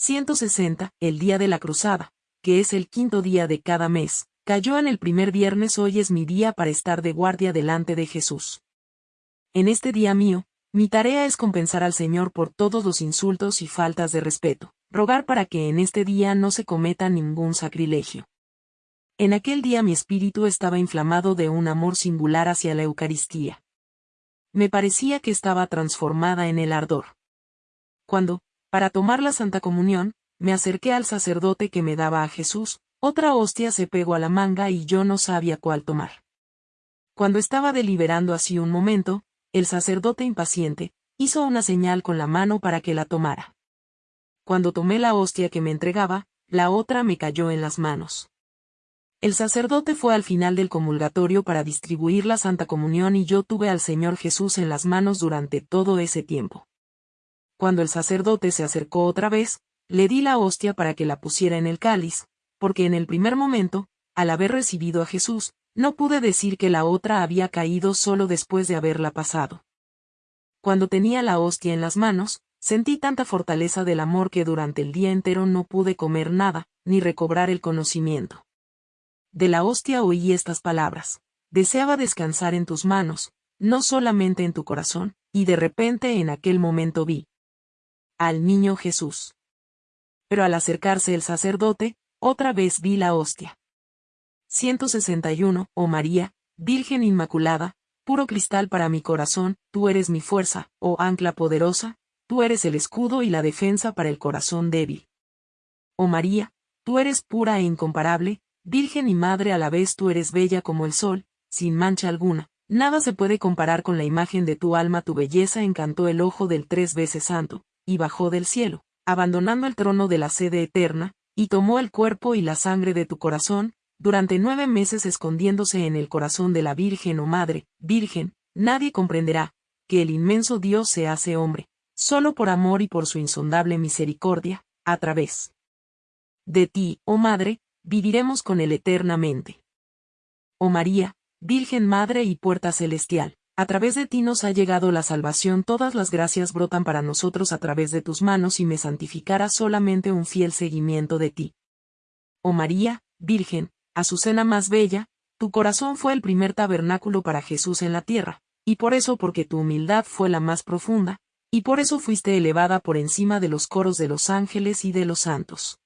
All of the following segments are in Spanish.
160, el día de la cruzada, que es el quinto día de cada mes, cayó en el primer viernes hoy es mi día para estar de guardia delante de Jesús. En este día mío, mi tarea es compensar al Señor por todos los insultos y faltas de respeto, rogar para que en este día no se cometa ningún sacrilegio. En aquel día mi espíritu estaba inflamado de un amor singular hacia la Eucaristía. Me parecía que estaba transformada en el ardor. Cuando, para tomar la Santa Comunión, me acerqué al sacerdote que me daba a Jesús, otra hostia se pegó a la manga y yo no sabía cuál tomar. Cuando estaba deliberando así un momento, el sacerdote impaciente, hizo una señal con la mano para que la tomara. Cuando tomé la hostia que me entregaba, la otra me cayó en las manos. El sacerdote fue al final del comulgatorio para distribuir la Santa Comunión y yo tuve al Señor Jesús en las manos durante todo ese tiempo. Cuando el sacerdote se acercó otra vez, le di la hostia para que la pusiera en el cáliz, porque en el primer momento, al haber recibido a Jesús, no pude decir que la otra había caído solo después de haberla pasado. Cuando tenía la hostia en las manos, sentí tanta fortaleza del amor que durante el día entero no pude comer nada, ni recobrar el conocimiento. De la hostia oí estas palabras. Deseaba descansar en tus manos, no solamente en tu corazón, y de repente en aquel momento vi al niño Jesús. Pero al acercarse el sacerdote, otra vez vi la hostia. 161, oh María, Virgen Inmaculada, puro cristal para mi corazón, tú eres mi fuerza, oh ancla poderosa, tú eres el escudo y la defensa para el corazón débil. Oh María, tú eres pura e incomparable, Virgen y Madre a la vez tú eres bella como el sol, sin mancha alguna, nada se puede comparar con la imagen de tu alma tu belleza encantó el ojo del tres veces santo, y bajó del cielo, abandonando el trono de la sede eterna, y tomó el cuerpo y la sangre de tu corazón, durante nueve meses escondiéndose en el corazón de la Virgen o Madre, Virgen, nadie comprenderá, que el inmenso Dios se hace hombre, solo por amor y por su insondable misericordia, a través de ti, oh Madre, viviremos con él eternamente. Oh María, Virgen Madre y Puerta Celestial, a través de ti nos ha llegado la salvación, todas las gracias brotan para nosotros a través de tus manos y me santificará solamente un fiel seguimiento de ti. Oh María, Virgen, Azucena más bella, tu corazón fue el primer tabernáculo para Jesús en la tierra, y por eso porque tu humildad fue la más profunda, y por eso fuiste elevada por encima de los coros de los ángeles y de los santos.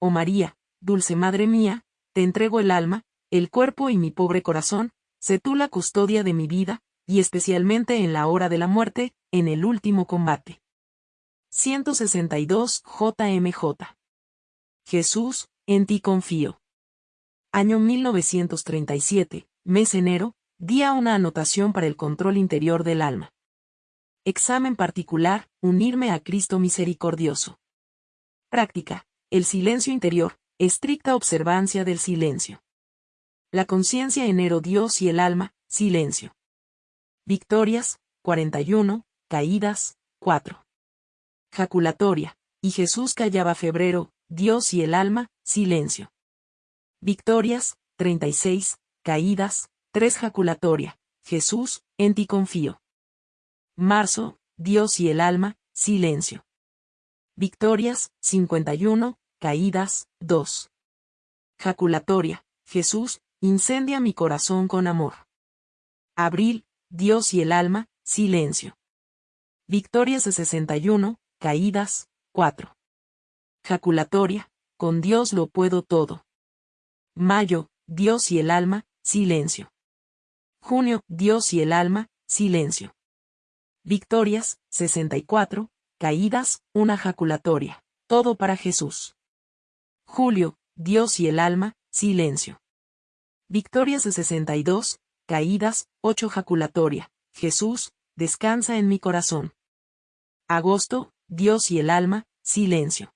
Oh María, dulce Madre mía, te entrego el alma, el cuerpo y mi pobre corazón, sé tú la custodia de mi vida, y especialmente en la hora de la muerte, en el último combate. 162 JMJ. Jesús, en ti confío. Año 1937, mes enero, día una anotación para el control interior del alma. Examen particular, unirme a Cristo misericordioso. Práctica, el silencio interior, estricta observancia del silencio. La conciencia enero Dios y el alma, silencio. Victorias, 41, caídas, 4. Jaculatoria, y Jesús callaba febrero, Dios y el alma, silencio. Victorias, 36, caídas, 3 jaculatoria, Jesús, en ti confío. Marzo, Dios y el alma, silencio. Victorias, 51, caídas, 2. Jaculatoria, Jesús, Incendia mi corazón con amor. Abril, Dios y el alma, silencio. Victorias de 61, caídas, 4. Jaculatoria, con Dios lo puedo todo. Mayo, Dios y el alma, silencio. Junio, Dios y el alma, silencio. Victorias, 64, caídas, una jaculatoria, todo para Jesús. Julio, Dios y el alma, silencio. Victorias de 62, caídas, 8 jaculatoria. Jesús, descansa en mi corazón. Agosto, Dios y el alma, silencio.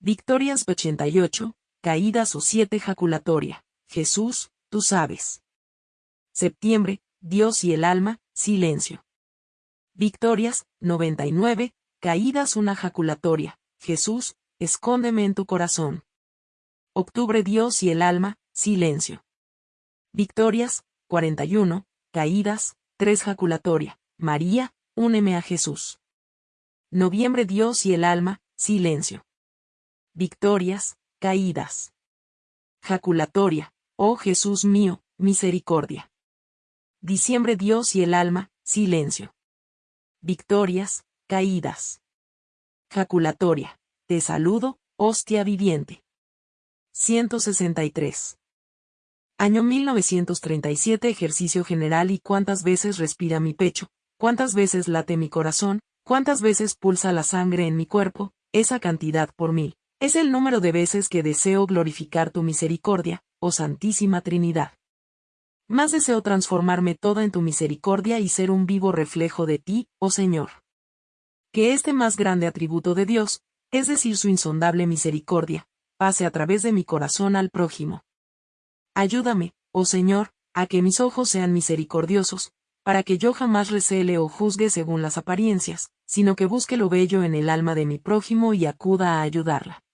Victorias 88, caídas o 7 jaculatoria. Jesús, tú sabes. Septiembre, Dios y el alma, silencio. Victorias, 99, caídas una jaculatoria. Jesús, escóndeme en tu corazón. Octubre Dios y el alma, silencio. Victorias, 41, caídas, 3 jaculatoria. María, úneme a Jesús. Noviembre Dios y el alma, silencio. Victorias, caídas. Jaculatoria, oh Jesús mío, misericordia. Diciembre Dios y el alma, silencio. Victorias, caídas. Jaculatoria, te saludo, hostia viviente. 163. Año 1937 Ejercicio general y cuántas veces respira mi pecho, cuántas veces late mi corazón, cuántas veces pulsa la sangre en mi cuerpo, esa cantidad por mil. Es el número de veces que deseo glorificar tu misericordia, oh Santísima Trinidad. Más deseo transformarme toda en tu misericordia y ser un vivo reflejo de ti, oh Señor. Que este más grande atributo de Dios, es decir, su insondable misericordia, pase a través de mi corazón al prójimo. Ayúdame, oh Señor, a que mis ojos sean misericordiosos, para que yo jamás recele o juzgue según las apariencias, sino que busque lo bello en el alma de mi prójimo y acuda a ayudarla.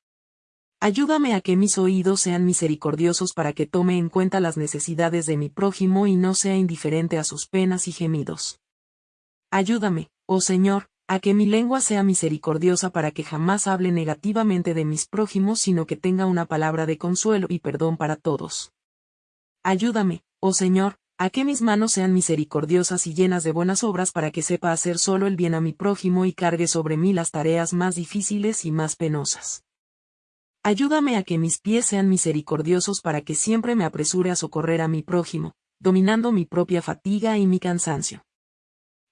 Ayúdame a que mis oídos sean misericordiosos para que tome en cuenta las necesidades de mi prójimo y no sea indiferente a sus penas y gemidos. Ayúdame, oh Señor, a que mi lengua sea misericordiosa para que jamás hable negativamente de mis prójimos, sino que tenga una palabra de consuelo y perdón para todos. Ayúdame, oh Señor, a que mis manos sean misericordiosas y llenas de buenas obras para que sepa hacer solo el bien a mi prójimo y cargue sobre mí las tareas más difíciles y más penosas. Ayúdame a que mis pies sean misericordiosos para que siempre me apresure a socorrer a mi prójimo, dominando mi propia fatiga y mi cansancio.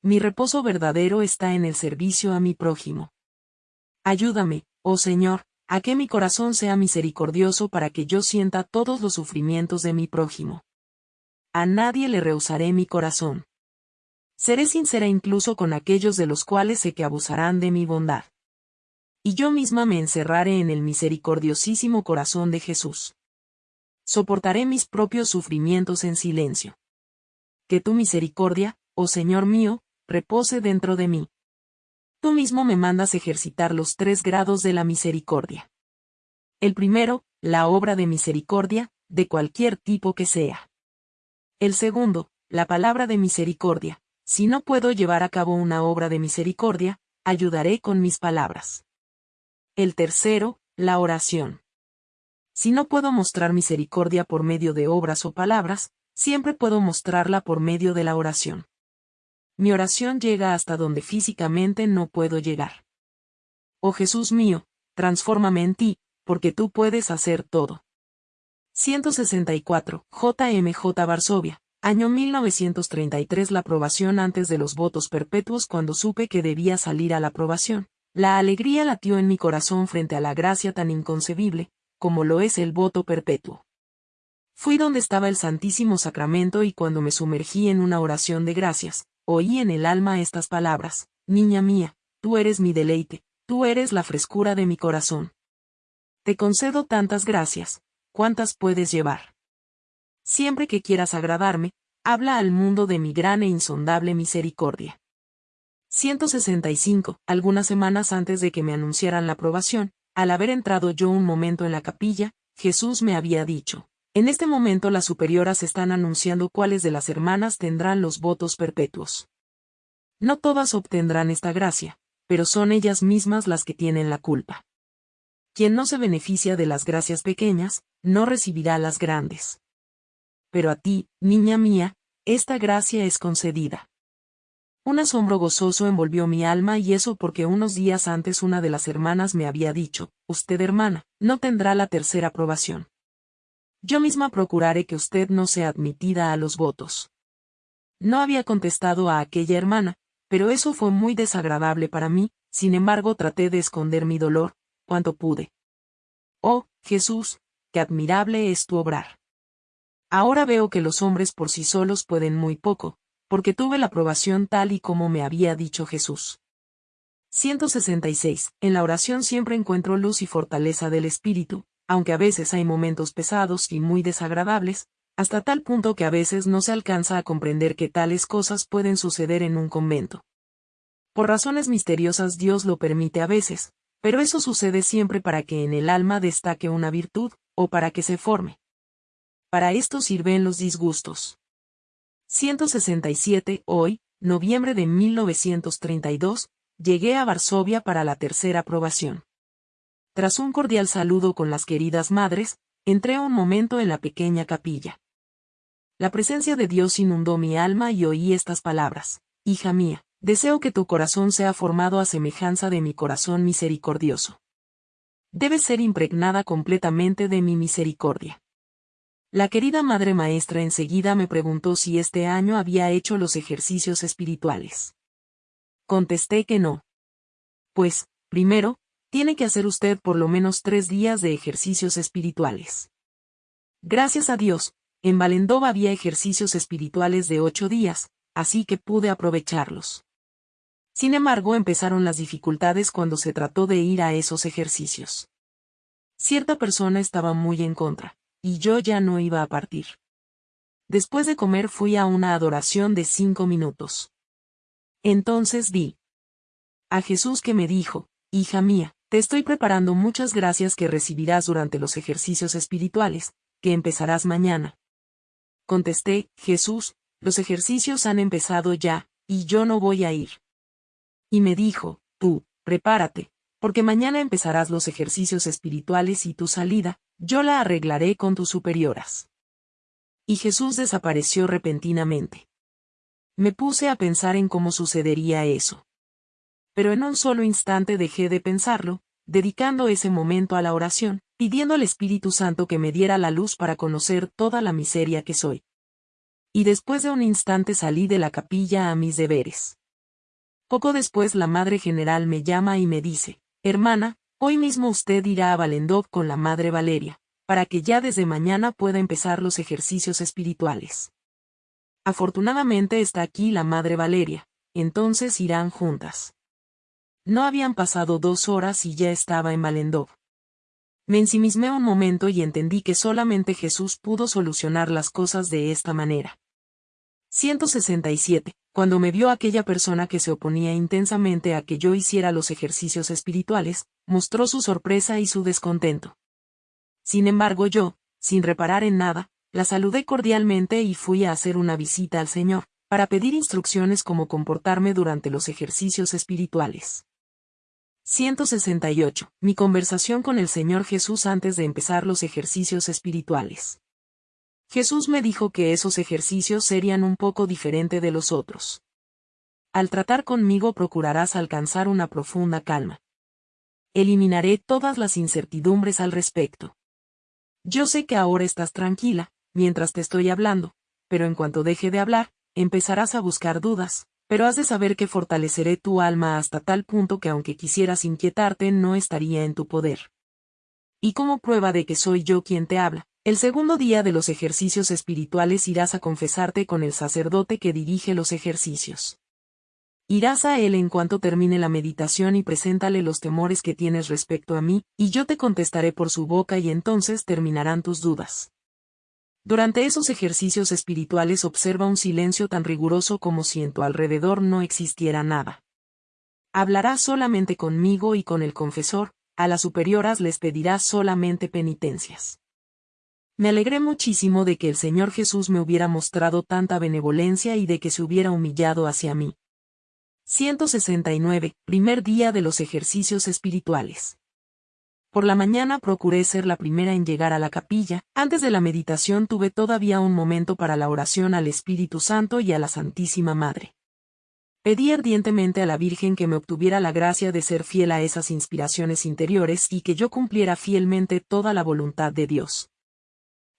Mi reposo verdadero está en el servicio a mi prójimo. Ayúdame, oh Señor, a que mi corazón sea misericordioso para que yo sienta todos los sufrimientos de mi prójimo. A nadie le rehusaré mi corazón. Seré sincera incluso con aquellos de los cuales sé que abusarán de mi bondad. Y yo misma me encerraré en el misericordiosísimo corazón de Jesús. Soportaré mis propios sufrimientos en silencio. Que tu misericordia, oh Señor mío, repose dentro de mí tú mismo me mandas ejercitar los tres grados de la misericordia. El primero, la obra de misericordia, de cualquier tipo que sea. El segundo, la palabra de misericordia. Si no puedo llevar a cabo una obra de misericordia, ayudaré con mis palabras. El tercero, la oración. Si no puedo mostrar misericordia por medio de obras o palabras, siempre puedo mostrarla por medio de la oración mi oración llega hasta donde físicamente no puedo llegar. Oh Jesús mío, transfórmame en ti, porque tú puedes hacer todo. 164. JMJ Varsovia. Año 1933 La aprobación antes de los votos perpetuos cuando supe que debía salir a la aprobación. La alegría latió en mi corazón frente a la gracia tan inconcebible, como lo es el voto perpetuo. Fui donde estaba el Santísimo Sacramento y cuando me sumergí en una oración de gracias, Oí en el alma estas palabras, Niña mía, tú eres mi deleite, tú eres la frescura de mi corazón. Te concedo tantas gracias, cuantas puedes llevar. Siempre que quieras agradarme, habla al mundo de mi gran e insondable misericordia. 165. Algunas semanas antes de que me anunciaran la aprobación, al haber entrado yo un momento en la capilla, Jesús me había dicho, en este momento las superioras están anunciando cuáles de las hermanas tendrán los votos perpetuos. No todas obtendrán esta gracia, pero son ellas mismas las que tienen la culpa. Quien no se beneficia de las gracias pequeñas, no recibirá las grandes. Pero a ti, niña mía, esta gracia es concedida. Un asombro gozoso envolvió mi alma y eso porque unos días antes una de las hermanas me había dicho, usted hermana, no tendrá la tercera aprobación. Yo misma procuraré que usted no sea admitida a los votos. No había contestado a aquella hermana, pero eso fue muy desagradable para mí, sin embargo traté de esconder mi dolor, cuanto pude. Oh, Jesús, qué admirable es tu obrar. Ahora veo que los hombres por sí solos pueden muy poco, porque tuve la aprobación tal y como me había dicho Jesús. 166. En la oración siempre encuentro luz y fortaleza del Espíritu, aunque a veces hay momentos pesados y muy desagradables, hasta tal punto que a veces no se alcanza a comprender que tales cosas pueden suceder en un convento. Por razones misteriosas Dios lo permite a veces, pero eso sucede siempre para que en el alma destaque una virtud, o para que se forme. Para esto sirven los disgustos. 167. Hoy, noviembre de 1932, llegué a Varsovia para la tercera aprobación. Tras un cordial saludo con las queridas madres, entré un momento en la pequeña capilla. La presencia de Dios inundó mi alma y oí estas palabras. Hija mía, deseo que tu corazón sea formado a semejanza de mi corazón misericordioso. Debes ser impregnada completamente de mi misericordia. La querida madre maestra enseguida me preguntó si este año había hecho los ejercicios espirituales. Contesté que no. Pues, primero, tiene que hacer usted por lo menos tres días de ejercicios espirituales. Gracias a Dios, en Valendova había ejercicios espirituales de ocho días, así que pude aprovecharlos. Sin embargo, empezaron las dificultades cuando se trató de ir a esos ejercicios. Cierta persona estaba muy en contra y yo ya no iba a partir. Después de comer fui a una adoración de cinco minutos. Entonces vi a Jesús que me dijo, Hija mía, te estoy preparando muchas gracias que recibirás durante los ejercicios espirituales, que empezarás mañana. Contesté, Jesús, los ejercicios han empezado ya, y yo no voy a ir. Y me dijo, tú, prepárate, porque mañana empezarás los ejercicios espirituales y tu salida, yo la arreglaré con tus superioras. Y Jesús desapareció repentinamente. Me puse a pensar en cómo sucedería eso. Pero en un solo instante dejé de pensarlo, dedicando ese momento a la oración, pidiendo al Espíritu Santo que me diera la luz para conocer toda la miseria que soy. Y después de un instante salí de la capilla a mis deberes. Poco después la Madre General me llama y me dice, Hermana, Hoy mismo usted irá a Valendov con la Madre Valeria, para que ya desde mañana pueda empezar los ejercicios espirituales. Afortunadamente está aquí la Madre Valeria, entonces irán juntas. No habían pasado dos horas y ya estaba en Valendov. Me ensimismé un momento y entendí que solamente Jesús pudo solucionar las cosas de esta manera. 167. Cuando me vio aquella persona que se oponía intensamente a que yo hiciera los ejercicios espirituales, mostró su sorpresa y su descontento. Sin embargo yo, sin reparar en nada, la saludé cordialmente y fui a hacer una visita al Señor, para pedir instrucciones cómo comportarme durante los ejercicios espirituales. 168. Mi conversación con el Señor Jesús antes de empezar los ejercicios espirituales. Jesús me dijo que esos ejercicios serían un poco diferente de los otros. Al tratar conmigo procurarás alcanzar una profunda calma. Eliminaré todas las incertidumbres al respecto. Yo sé que ahora estás tranquila, mientras te estoy hablando, pero en cuanto deje de hablar, empezarás a buscar dudas, pero has de saber que fortaleceré tu alma hasta tal punto que aunque quisieras inquietarte no estaría en tu poder. Y como prueba de que soy yo quien te habla, el segundo día de los ejercicios espirituales irás a confesarte con el sacerdote que dirige los ejercicios. Irás a él en cuanto termine la meditación y preséntale los temores que tienes respecto a mí, y yo te contestaré por su boca y entonces terminarán tus dudas. Durante esos ejercicios espirituales observa un silencio tan riguroso como si en tu alrededor no existiera nada. Hablarás solamente conmigo y con el confesor, a las superioras les pedirás solamente penitencias. Me alegré muchísimo de que el Señor Jesús me hubiera mostrado tanta benevolencia y de que se hubiera humillado hacia mí. 169. Primer día de los ejercicios espirituales. Por la mañana procuré ser la primera en llegar a la capilla, antes de la meditación tuve todavía un momento para la oración al Espíritu Santo y a la Santísima Madre. Pedí ardientemente a la Virgen que me obtuviera la gracia de ser fiel a esas inspiraciones interiores y que yo cumpliera fielmente toda la voluntad de Dios.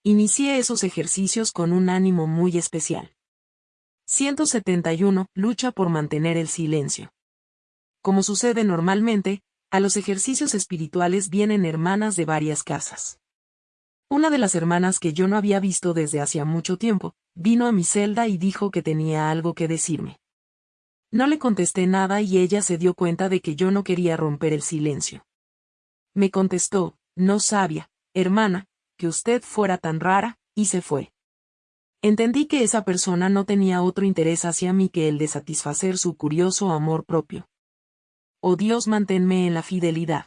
Inicié esos ejercicios con un ánimo muy especial. 171. Lucha por mantener el silencio. Como sucede normalmente, a los ejercicios espirituales vienen hermanas de varias casas. Una de las hermanas que yo no había visto desde hacía mucho tiempo, vino a mi celda y dijo que tenía algo que decirme. No le contesté nada y ella se dio cuenta de que yo no quería romper el silencio. Me contestó, no sabia, hermana, que usted fuera tan rara, y se fue. Entendí que esa persona no tenía otro interés hacia mí que el de satisfacer su curioso amor propio. Oh Dios, manténme en la fidelidad.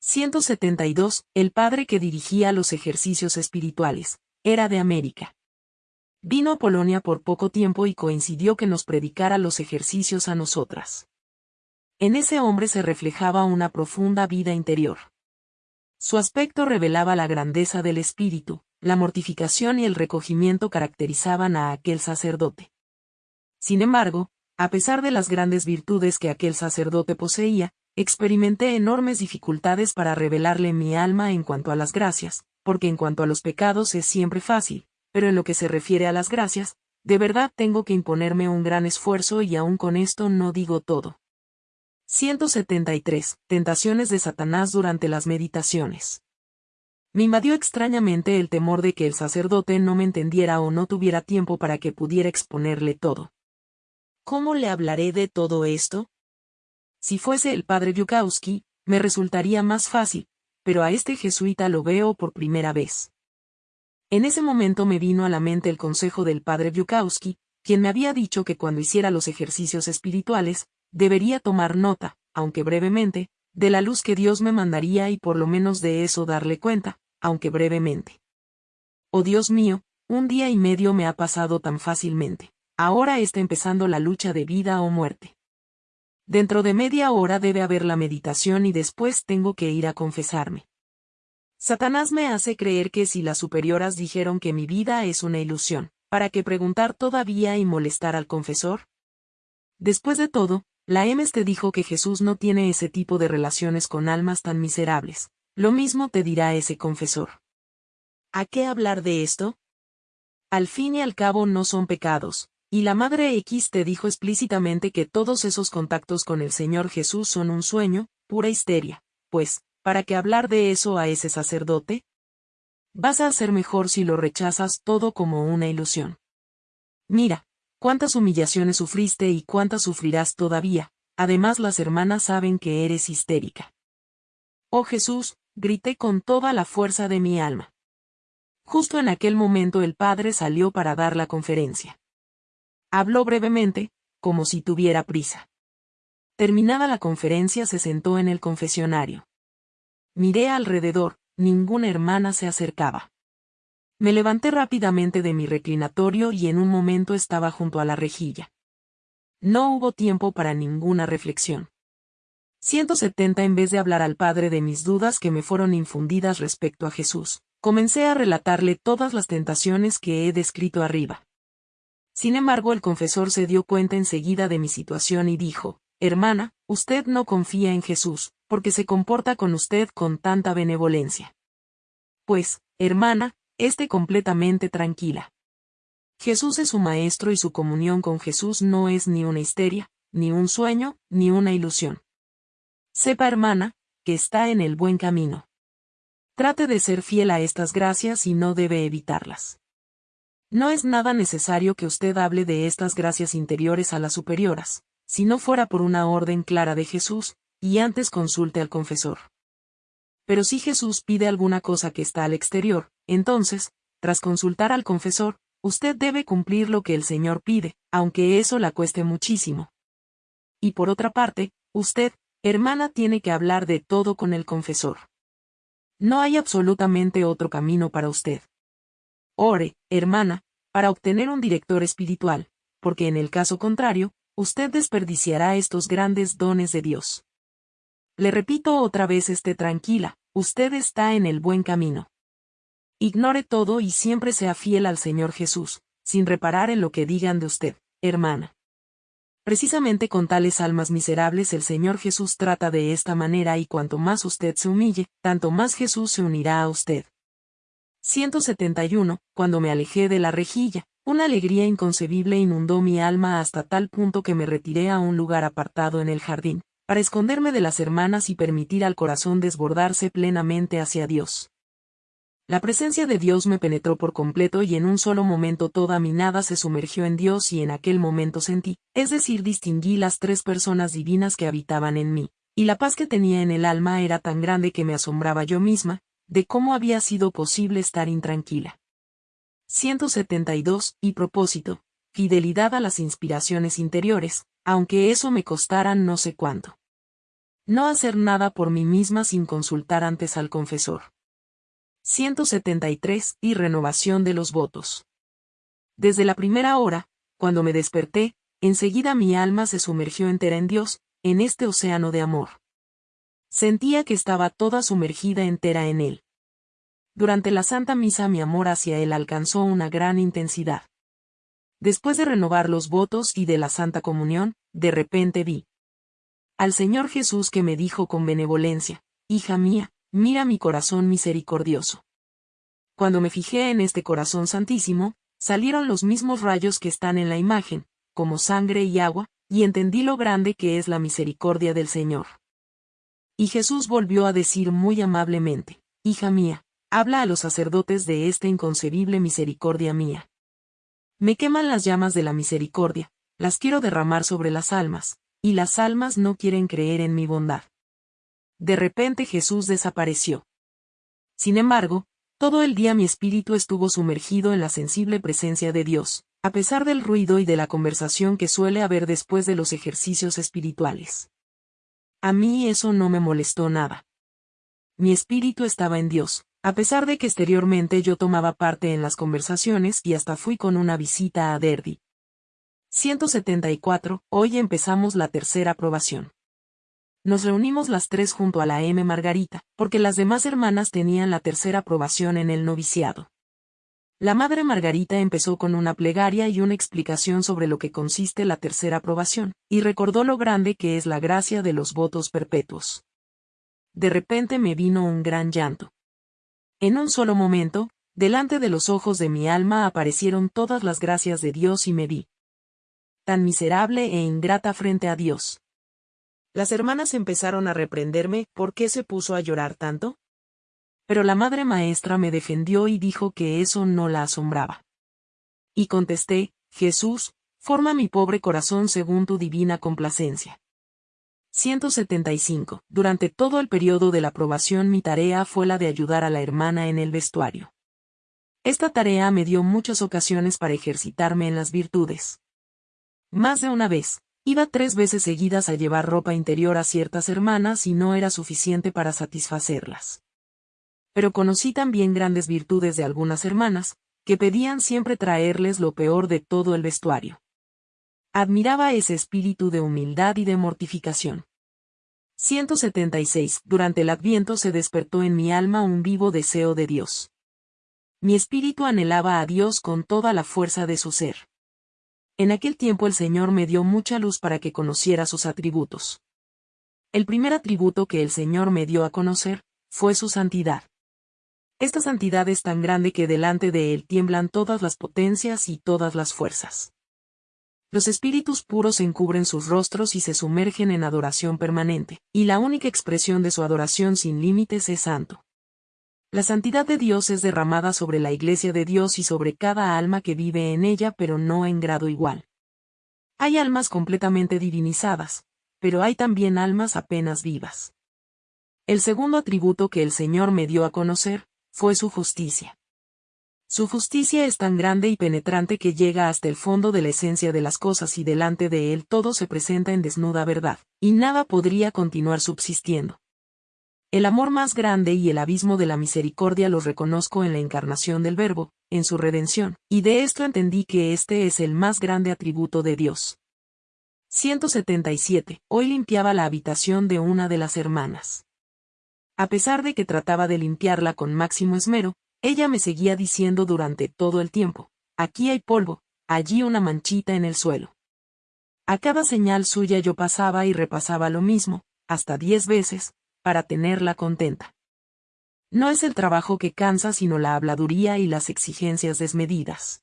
172. El padre que dirigía los ejercicios espirituales, era de América. Vino a Polonia por poco tiempo y coincidió que nos predicara los ejercicios a nosotras. En ese hombre se reflejaba una profunda vida interior. Su aspecto revelaba la grandeza del espíritu, la mortificación y el recogimiento caracterizaban a aquel sacerdote. Sin embargo, a pesar de las grandes virtudes que aquel sacerdote poseía, experimenté enormes dificultades para revelarle mi alma en cuanto a las gracias, porque en cuanto a los pecados es siempre fácil, pero en lo que se refiere a las gracias, de verdad tengo que imponerme un gran esfuerzo y aún con esto no digo todo. 173. Tentaciones de Satanás durante las meditaciones. Me invadió extrañamente el temor de que el sacerdote no me entendiera o no tuviera tiempo para que pudiera exponerle todo. ¿Cómo le hablaré de todo esto? Si fuese el padre Yukowski, me resultaría más fácil, pero a este jesuita lo veo por primera vez. En ese momento me vino a la mente el consejo del padre Yukowski, quien me había dicho que cuando hiciera los ejercicios espirituales, debería tomar nota, aunque brevemente, de la luz que Dios me mandaría y por lo menos de eso darle cuenta, aunque brevemente. Oh Dios mío, un día y medio me ha pasado tan fácilmente. Ahora está empezando la lucha de vida o muerte. Dentro de media hora debe haber la meditación y después tengo que ir a confesarme. Satanás me hace creer que si las superioras dijeron que mi vida es una ilusión, ¿para qué preguntar todavía y molestar al confesor? Después de todo, la MS te dijo que Jesús no tiene ese tipo de relaciones con almas tan miserables, lo mismo te dirá ese confesor. ¿A qué hablar de esto? Al fin y al cabo no son pecados, y la Madre X te dijo explícitamente que todos esos contactos con el Señor Jesús son un sueño, pura histeria, pues, ¿para qué hablar de eso a ese sacerdote? Vas a hacer mejor si lo rechazas todo como una ilusión. Mira, cuántas humillaciones sufriste y cuántas sufrirás todavía, además las hermanas saben que eres histérica. Oh Jesús, grité con toda la fuerza de mi alma. Justo en aquel momento el padre salió para dar la conferencia. Habló brevemente, como si tuviera prisa. Terminada la conferencia se sentó en el confesionario. Miré alrededor, ninguna hermana se acercaba. Me levanté rápidamente de mi reclinatorio y en un momento estaba junto a la rejilla. No hubo tiempo para ninguna reflexión. 170 En vez de hablar al Padre de mis dudas que me fueron infundidas respecto a Jesús, comencé a relatarle todas las tentaciones que he descrito arriba. Sin embargo, el confesor se dio cuenta enseguida de mi situación y dijo, Hermana, usted no confía en Jesús, porque se comporta con usted con tanta benevolencia. Pues, hermana, esté completamente tranquila. Jesús es su maestro y su comunión con Jesús no es ni una histeria, ni un sueño, ni una ilusión. Sepa, hermana, que está en el buen camino. Trate de ser fiel a estas gracias y no debe evitarlas. No es nada necesario que usted hable de estas gracias interiores a las superioras, si no fuera por una orden clara de Jesús, y antes consulte al confesor. Pero si Jesús pide alguna cosa que está al exterior, entonces, tras consultar al confesor, usted debe cumplir lo que el Señor pide, aunque eso la cueste muchísimo. Y por otra parte, usted, Hermana tiene que hablar de todo con el confesor. No hay absolutamente otro camino para usted. Ore, hermana, para obtener un director espiritual, porque en el caso contrario, usted desperdiciará estos grandes dones de Dios. Le repito otra vez esté tranquila, usted está en el buen camino. Ignore todo y siempre sea fiel al Señor Jesús, sin reparar en lo que digan de usted, hermana. Precisamente con tales almas miserables el Señor Jesús trata de esta manera y cuanto más usted se humille, tanto más Jesús se unirá a usted. 171. Cuando me alejé de la rejilla, una alegría inconcebible inundó mi alma hasta tal punto que me retiré a un lugar apartado en el jardín, para esconderme de las hermanas y permitir al corazón desbordarse plenamente hacia Dios. La presencia de Dios me penetró por completo y en un solo momento toda mi nada se sumergió en Dios y en aquel momento sentí, es decir, distinguí las tres personas divinas que habitaban en mí, y la paz que tenía en el alma era tan grande que me asombraba yo misma, de cómo había sido posible estar intranquila. 172. Y propósito, fidelidad a las inspiraciones interiores, aunque eso me costara no sé cuánto. No hacer nada por mí misma sin consultar antes al confesor. 173. Y renovación de los votos. Desde la primera hora, cuando me desperté, enseguida mi alma se sumergió entera en Dios, en este océano de amor. Sentía que estaba toda sumergida entera en él. Durante la Santa Misa mi amor hacia él alcanzó una gran intensidad. Después de renovar los votos y de la Santa Comunión, de repente vi al Señor Jesús que me dijo con benevolencia, Hija mía, mira mi corazón misericordioso. Cuando me fijé en este corazón santísimo, salieron los mismos rayos que están en la imagen, como sangre y agua, y entendí lo grande que es la misericordia del Señor. Y Jesús volvió a decir muy amablemente, Hija mía, habla a los sacerdotes de esta inconcebible misericordia mía. Me queman las llamas de la misericordia, las quiero derramar sobre las almas, y las almas no quieren creer en mi bondad. De repente Jesús desapareció. Sin embargo, todo el día mi espíritu estuvo sumergido en la sensible presencia de Dios, a pesar del ruido y de la conversación que suele haber después de los ejercicios espirituales. A mí eso no me molestó nada. Mi espíritu estaba en Dios, a pesar de que exteriormente yo tomaba parte en las conversaciones y hasta fui con una visita a Derby. 174. Hoy empezamos la tercera aprobación. Nos reunimos las tres junto a la M. Margarita, porque las demás hermanas tenían la tercera aprobación en el noviciado. La madre Margarita empezó con una plegaria y una explicación sobre lo que consiste la tercera aprobación, y recordó lo grande que es la gracia de los votos perpetuos. De repente me vino un gran llanto. En un solo momento, delante de los ojos de mi alma aparecieron todas las gracias de Dios y me vi tan miserable e ingrata frente a Dios. Las hermanas empezaron a reprenderme, ¿por qué se puso a llorar tanto? Pero la madre maestra me defendió y dijo que eso no la asombraba. Y contesté, Jesús, forma mi pobre corazón según tu divina complacencia. 175. Durante todo el periodo de la aprobación mi tarea fue la de ayudar a la hermana en el vestuario. Esta tarea me dio muchas ocasiones para ejercitarme en las virtudes. Más de una vez, Iba tres veces seguidas a llevar ropa interior a ciertas hermanas y no era suficiente para satisfacerlas. Pero conocí también grandes virtudes de algunas hermanas, que pedían siempre traerles lo peor de todo el vestuario. Admiraba ese espíritu de humildad y de mortificación. 176. Durante el Adviento se despertó en mi alma un vivo deseo de Dios. Mi espíritu anhelaba a Dios con toda la fuerza de su ser. En aquel tiempo el Señor me dio mucha luz para que conociera sus atributos. El primer atributo que el Señor me dio a conocer, fue su santidad. Esta santidad es tan grande que delante de él tiemblan todas las potencias y todas las fuerzas. Los espíritus puros encubren sus rostros y se sumergen en adoración permanente, y la única expresión de su adoración sin límites es santo. La santidad de Dios es derramada sobre la iglesia de Dios y sobre cada alma que vive en ella pero no en grado igual. Hay almas completamente divinizadas, pero hay también almas apenas vivas. El segundo atributo que el Señor me dio a conocer, fue su justicia. Su justicia es tan grande y penetrante que llega hasta el fondo de la esencia de las cosas y delante de él todo se presenta en desnuda verdad, y nada podría continuar subsistiendo. El amor más grande y el abismo de la misericordia los reconozco en la encarnación del Verbo, en su redención, y de esto entendí que este es el más grande atributo de Dios. 177. Hoy limpiaba la habitación de una de las hermanas. A pesar de que trataba de limpiarla con máximo esmero, ella me seguía diciendo durante todo el tiempo, aquí hay polvo, allí una manchita en el suelo. A cada señal suya yo pasaba y repasaba lo mismo, hasta diez veces, para tenerla contenta. No es el trabajo que cansa sino la habladuría y las exigencias desmedidas.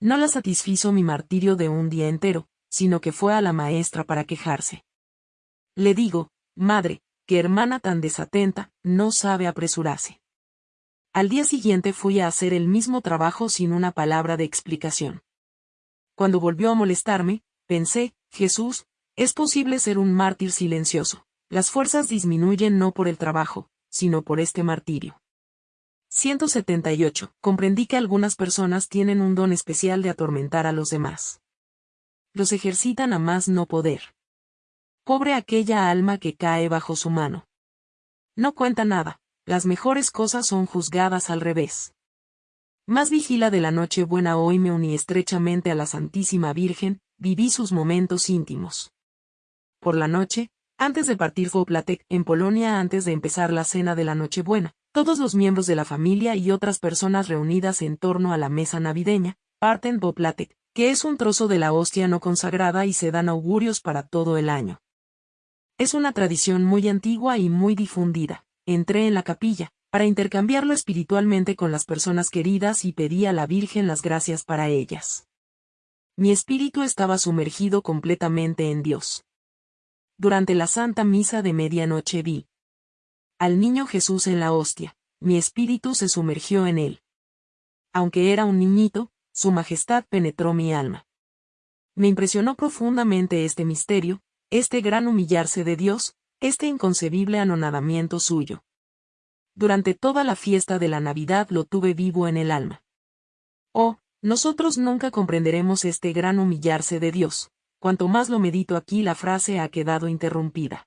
No la satisfizo mi martirio de un día entero, sino que fue a la maestra para quejarse. Le digo, madre, hermana tan desatenta, no sabe apresurarse. Al día siguiente fui a hacer el mismo trabajo sin una palabra de explicación. Cuando volvió a molestarme, pensé, Jesús, es posible ser un mártir silencioso. Las fuerzas disminuyen no por el trabajo, sino por este martirio. 178. Comprendí que algunas personas tienen un don especial de atormentar a los demás. Los ejercitan a más no poder. Pobre aquella alma que cae bajo su mano. No cuenta nada, las mejores cosas son juzgadas al revés. Más vigila de la noche buena hoy me uní estrechamente a la Santísima Virgen, viví sus momentos íntimos. Por la noche, Antes de partir Voplatek, en Polonia antes de empezar la cena de la Nochebuena, todos los miembros de la familia y otras personas reunidas en torno a la mesa navideña, parten Voplatek, que es un trozo de la hostia no consagrada y se dan augurios para todo el año. Es una tradición muy antigua y muy difundida. Entré en la capilla, para intercambiarlo espiritualmente con las personas queridas y pedí a la Virgen las gracias para ellas. Mi espíritu estaba sumergido completamente en Dios. Durante la Santa Misa de medianoche vi al niño Jesús en la hostia, mi espíritu se sumergió en él. Aunque era un niñito, su majestad penetró mi alma. Me impresionó profundamente este misterio, este gran humillarse de Dios, este inconcebible anonadamiento suyo. Durante toda la fiesta de la Navidad lo tuve vivo en el alma. Oh, nosotros nunca comprenderemos este gran humillarse de Dios. Cuanto más lo medito aquí la frase ha quedado interrumpida.